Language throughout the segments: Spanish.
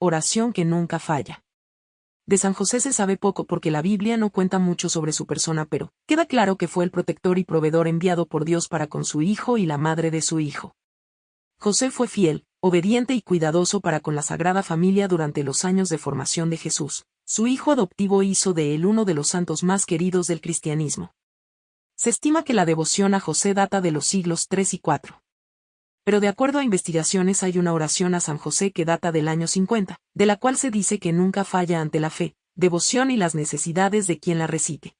oración que nunca falla. De San José se sabe poco porque la Biblia no cuenta mucho sobre su persona, pero queda claro que fue el protector y proveedor enviado por Dios para con su hijo y la madre de su hijo. José fue fiel, obediente y cuidadoso para con la Sagrada Familia durante los años de formación de Jesús. Su hijo adoptivo hizo de él uno de los santos más queridos del cristianismo. Se estima que la devoción a José data de los siglos III y IV. Pero de acuerdo a investigaciones hay una oración a San José que data del año 50, de la cual se dice que nunca falla ante la fe, devoción y las necesidades de quien la recite.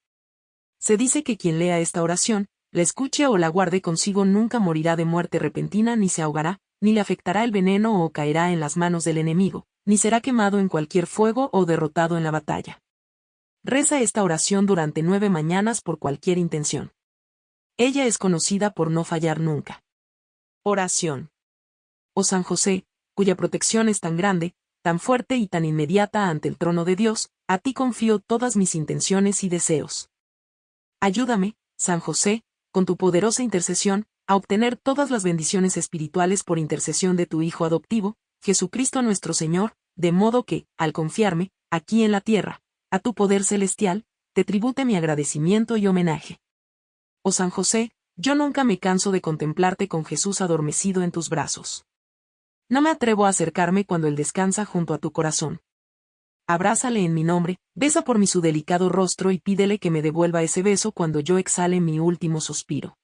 Se dice que quien lea esta oración, la escuche o la guarde consigo nunca morirá de muerte repentina ni se ahogará, ni le afectará el veneno o caerá en las manos del enemigo, ni será quemado en cualquier fuego o derrotado en la batalla. Reza esta oración durante nueve mañanas por cualquier intención. Ella es conocida por no fallar nunca. Oración. Oh San José, cuya protección es tan grande, tan fuerte y tan inmediata ante el trono de Dios, a ti confío todas mis intenciones y deseos. Ayúdame, San José, con tu poderosa intercesión, a obtener todas las bendiciones espirituales por intercesión de tu Hijo adoptivo, Jesucristo nuestro Señor, de modo que, al confiarme, aquí en la tierra, a tu poder celestial, te tribute mi agradecimiento y homenaje. Oh San José, yo nunca me canso de contemplarte con Jesús adormecido en tus brazos. No me atrevo a acercarme cuando Él descansa junto a tu corazón. Abrázale en mi nombre, besa por mí su delicado rostro y pídele que me devuelva ese beso cuando yo exhale mi último suspiro.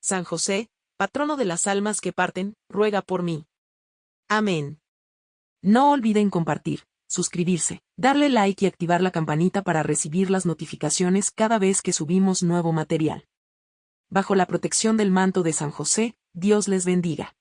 San José, patrono de las almas que parten, ruega por mí. Amén. No olviden compartir, suscribirse, darle like y activar la campanita para recibir las notificaciones cada vez que subimos nuevo material bajo la protección del manto de San José, Dios les bendiga.